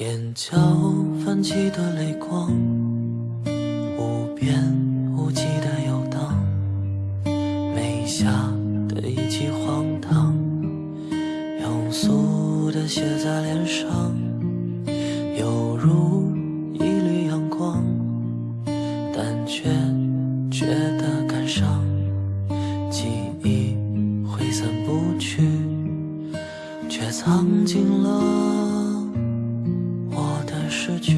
眼角泛起的泪光，无边无际的游荡，眉下的一记荒唐，庸俗的写在脸上，犹如一缕阳光，但却觉得感伤，记忆挥散不去，却藏进了。失去，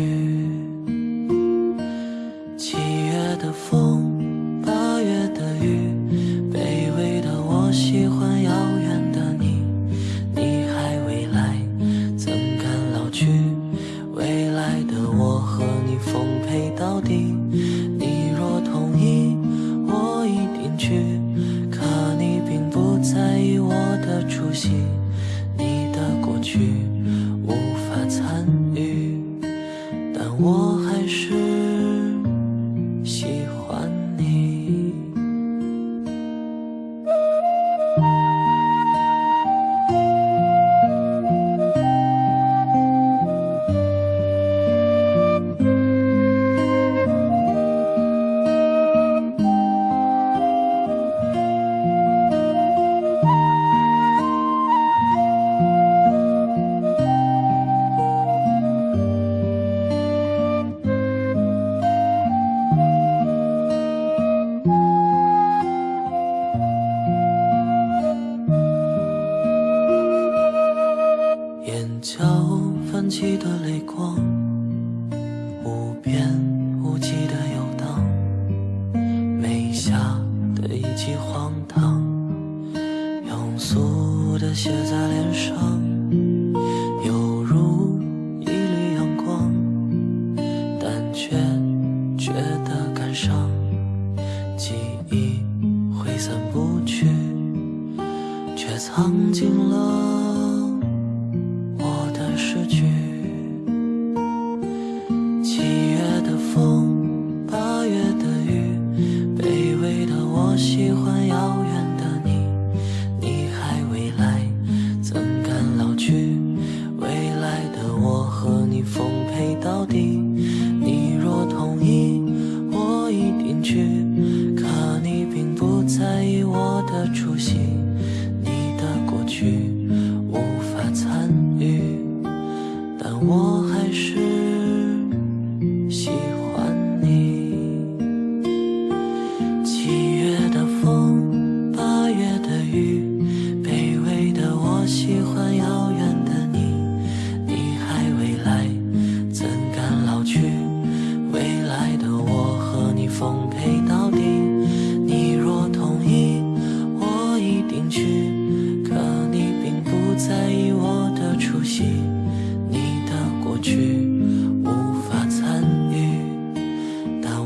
七月的风，八月的雨，卑微的我喜欢遥远的你。你还未来，怎敢老去？未来的我和你奉陪到底。你若同意，我一定去。可你并不在意我的出席，你的过去我还是的泪光，无边无际的游荡，眉下的一记荒唐，庸俗的写在脸上，犹如一缕阳光，但却觉得感伤，记忆挥散不去，却藏进了。我的诗句我喜欢遥远的你。你还未来，怎敢老去？未来的我和你奉陪到底。你若同意，我一定去。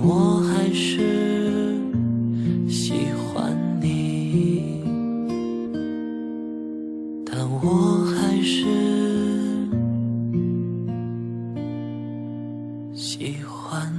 我还是喜欢你。但我还是喜欢